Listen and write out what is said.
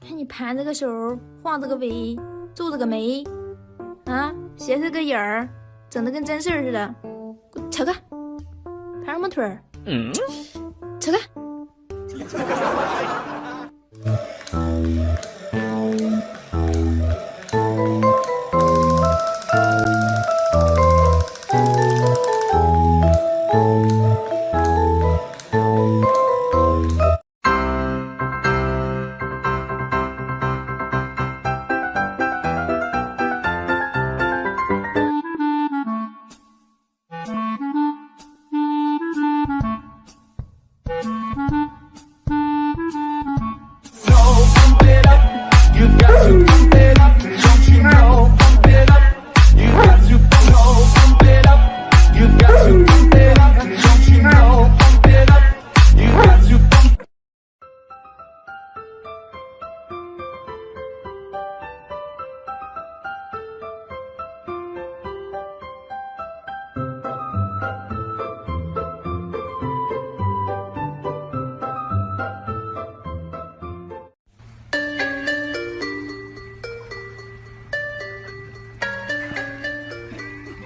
看你盘着个手，晃着个尾，皱着个眉，啊，斜着个眼儿，整的跟真事儿似的，给我扯开，盘什么腿儿？嗯，扯开。Two.